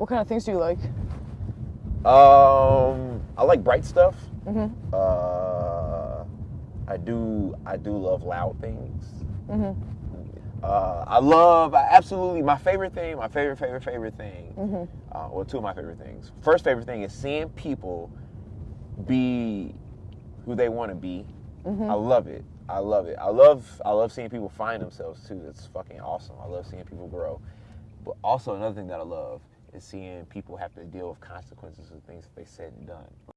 What kind of things do you like? Um, I like bright stuff. Mhm. Uh, I do. I do love loud things. Mhm. Uh, I love I absolutely my favorite thing. My favorite, favorite, favorite thing. Mhm. Uh, well, two of my favorite things. First favorite thing is seeing people be who they want to be. Mhm. I love it. I love it. I love I love seeing people find themselves too. It's fucking awesome. I love seeing people grow. But also another thing that I love is seeing people have to deal with consequences of things that they said and done.